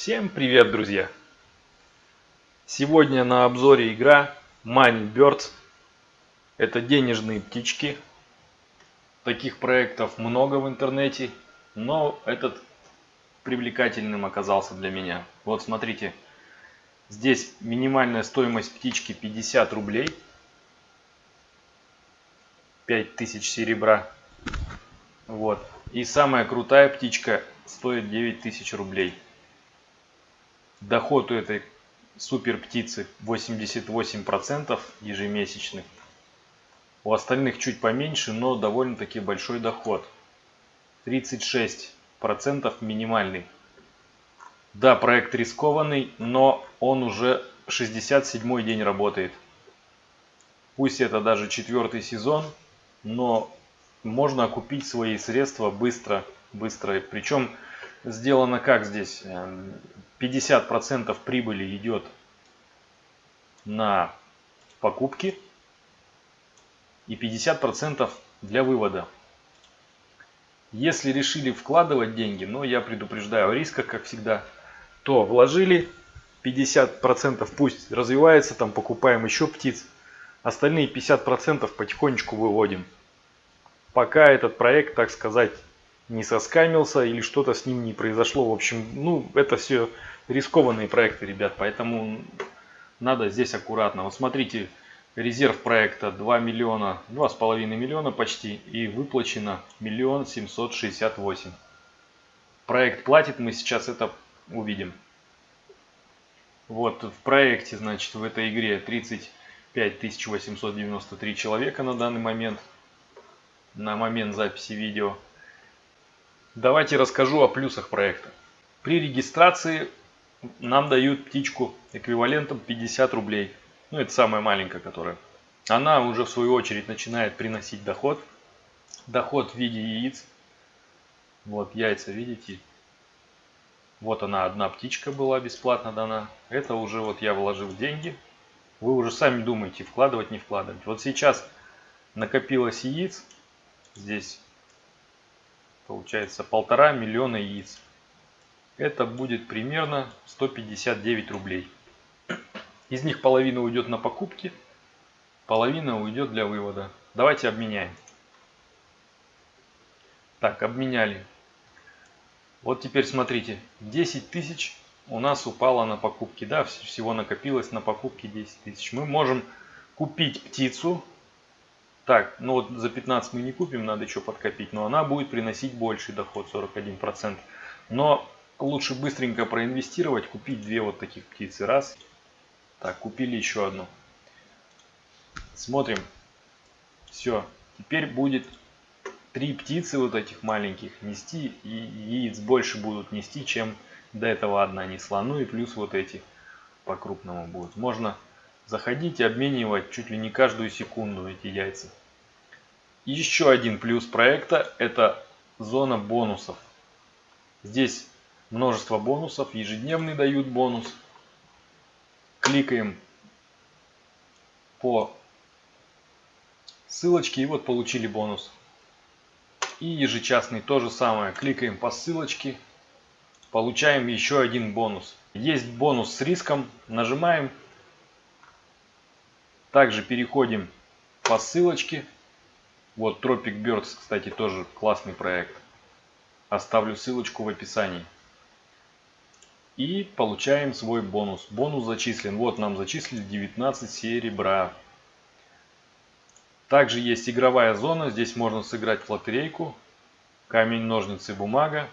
Всем привет, друзья! Сегодня на обзоре игра Money Birds. Это денежные птички. Таких проектов много в интернете, но этот привлекательным оказался для меня. Вот смотрите, здесь минимальная стоимость птички 50 рублей. 5000 серебра. Вот. И самая крутая птичка стоит 9000 рублей. Доход у этой супер птицы 88% ежемесячный. У остальных чуть поменьше, но довольно-таки большой доход. 36% минимальный. Да, проект рискованный, но он уже 67 день работает. Пусть это даже четвертый сезон, но можно окупить свои средства быстро, быстро. Причем сделано как здесь? 50% прибыли идет на покупки и 50% для вывода. Если решили вкладывать деньги, но я предупреждаю о рисках, как всегда, то вложили 50% пусть развивается, там покупаем еще птиц, остальные 50% потихонечку выводим пока этот проект, так сказать, не соскамился или что-то с ним не произошло. В общем, ну, это все рискованные проекты, ребят, поэтому надо здесь аккуратно. Вот смотрите, резерв проекта 2 миллиона, 2,5 миллиона почти, и выплачено миллион семьсот шестьдесят восемь. Проект платит, мы сейчас это увидим. Вот в проекте, значит, в этой игре 35 893 человека на данный момент на момент записи видео. Давайте расскажу о плюсах проекта. При регистрации нам дают птичку эквивалентом 50 рублей. Ну, это самая маленькая, которая. Она уже в свою очередь начинает приносить доход. Доход в виде яиц. Вот яйца, видите? Вот она, одна птичка была бесплатно дана. Это уже вот я вложил деньги. Вы уже сами думаете, вкладывать, не вкладывать. Вот сейчас накопилось яиц здесь получается полтора миллиона яиц. Это будет примерно 159 рублей. Из них половина уйдет на покупки, половина уйдет для вывода. Давайте обменяем. Так, обменяли. Вот теперь смотрите, 10 тысяч у нас упало на покупки. Да, всего накопилось на покупки 10 тысяч. Мы можем купить птицу так, ну вот за 15 мы не купим, надо еще подкопить, но она будет приносить больший доход, 41%. Но лучше быстренько проинвестировать, купить две вот таких птицы. Раз. Так, купили еще одну. Смотрим. Все. Теперь будет три птицы вот этих маленьких нести. И яиц больше будут нести, чем до этого одна несла. Ну и плюс вот эти по крупному будут. Можно заходить и обменивать чуть ли не каждую секунду эти яйца. Еще один плюс проекта это зона бонусов. Здесь множество бонусов, ежедневный дают бонус. Кликаем по ссылочке и вот получили бонус. И ежечасный то же самое. Кликаем по ссылочке, получаем еще один бонус. Есть бонус с риском, нажимаем также переходим по ссылочке. Вот Tropic Birds, кстати, тоже классный проект. Оставлю ссылочку в описании. И получаем свой бонус. Бонус зачислен. Вот нам зачислили 19 серебра. Также есть игровая зона. Здесь можно сыграть в лотерейку. Камень, ножницы, бумага.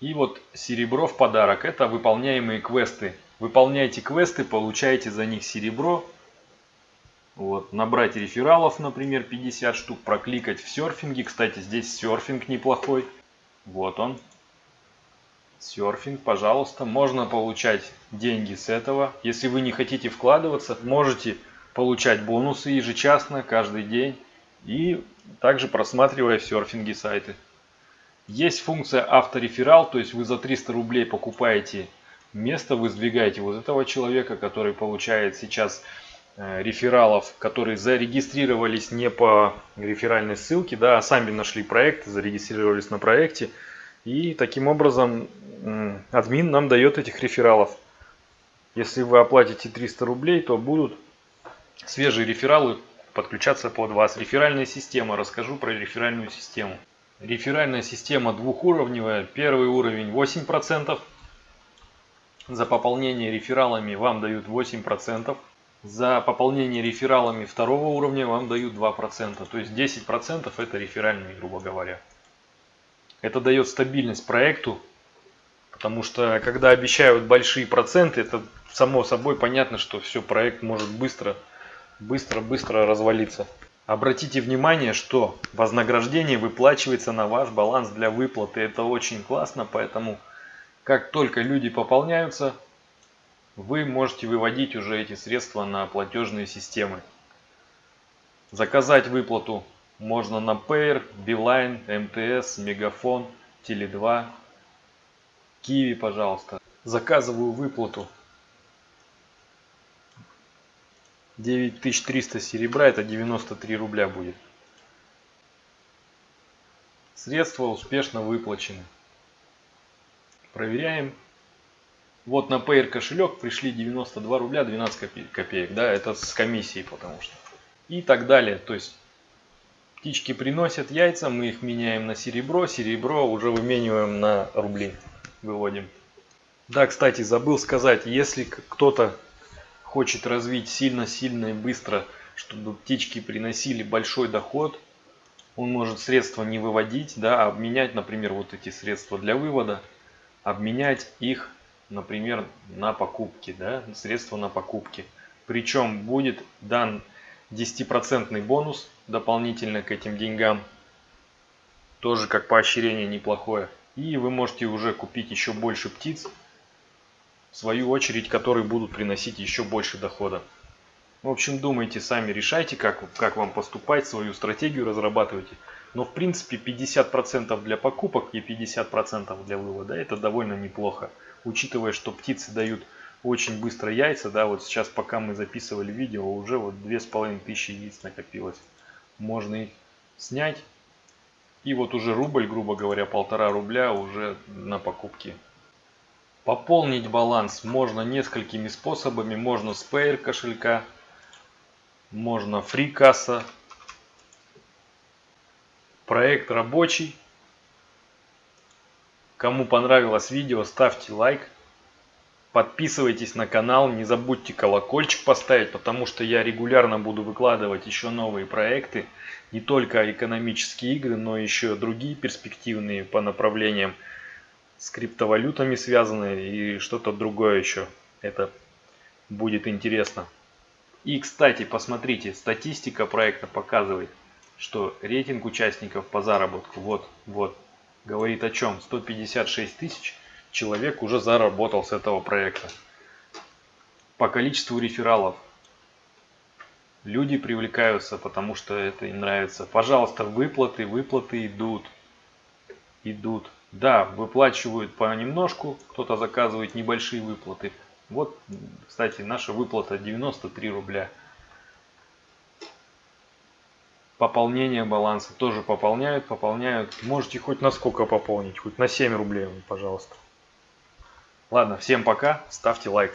И вот серебро в подарок. Это выполняемые квесты Выполняйте квесты, получаете за них серебро. Вот, набрать рефералов, например, 50 штук, прокликать в серфинге. Кстати, здесь серфинг неплохой. Вот он. Серфинг, пожалуйста. Можно получать деньги с этого. Если вы не хотите вкладываться, можете получать бонусы ежечасно, каждый день. И также просматривая в серфинге сайты. Есть функция автореферал, то есть вы за 300 рублей покупаете место вы сдвигаете вот этого человека, который получает сейчас рефералов, которые зарегистрировались не по реферальной ссылке, да, а сами нашли проект, зарегистрировались на проекте. И таким образом админ нам дает этих рефералов. Если вы оплатите 300 рублей, то будут свежие рефералы подключаться под вас. Реферальная система. Расскажу про реферальную систему. Реферальная система двухуровневая. Первый уровень 8%. За пополнение рефералами вам дают 8%. За пополнение рефералами второго уровня вам дают 2%. То есть 10% это реферальные, грубо говоря. Это дает стабильность проекту. Потому что когда обещают большие проценты, это само собой понятно, что все, проект может быстро, быстро, быстро развалиться. Обратите внимание, что вознаграждение выплачивается на ваш баланс для выплаты. Это очень классно, поэтому как только люди пополняются, вы можете выводить уже эти средства на платежные системы. Заказать выплату можно на Payer, Beeline, МТС, Мегафон, Теле2, Киви, пожалуйста. Заказываю выплату 9300 серебра, это 93 рубля будет. Средства успешно выплачены. Проверяем. Вот на Payer кошелек пришли 92 рубля 12 копеек. Да, это с комиссией потому что. И так далее. То есть птички приносят яйца, мы их меняем на серебро. Серебро уже вымениваем на рубли. Выводим. Да, кстати, забыл сказать, если кто-то хочет развить сильно-сильно и быстро, чтобы птички приносили большой доход, он может средства не выводить, да, а обменять, например, вот эти средства для вывода, обменять их, например, на покупки, да, средства на покупки. Причем будет дан 10% бонус дополнительно к этим деньгам, тоже как поощрение неплохое. И вы можете уже купить еще больше птиц, в свою очередь, которые будут приносить еще больше дохода. В общем, думайте сами, решайте, как, как вам поступать, свою стратегию разрабатывайте. Но в принципе 50% для покупок и 50% для вывода это довольно неплохо. Учитывая, что птицы дают очень быстро яйца, да, вот сейчас пока мы записывали видео, уже вот 2500 яиц накопилось. Можно их снять. И вот уже рубль, грубо говоря, полтора рубля уже на покупки Пополнить баланс можно несколькими способами. Можно с Payer кошелька, можно FreeCassa. Проект рабочий. Кому понравилось видео, ставьте лайк. Подписывайтесь на канал, не забудьте колокольчик поставить, потому что я регулярно буду выкладывать еще новые проекты. Не только экономические игры, но еще другие перспективные по направлениям с криптовалютами связаны и что-то другое еще. Это будет интересно. И, кстати, посмотрите, статистика проекта показывает, что рейтинг участников по заработку, вот, вот, говорит о чем? 156 тысяч человек уже заработал с этого проекта. По количеству рефералов люди привлекаются, потому что это им нравится. Пожалуйста, выплаты, выплаты идут. Идут. Да, выплачивают понемножку, кто-то заказывает небольшие выплаты. Вот, кстати, наша выплата 93 рубля. Пополнение баланса тоже пополняют, пополняют. Можете хоть на сколько пополнить, хоть на 7 рублей, пожалуйста. Ладно, всем пока, ставьте лайк.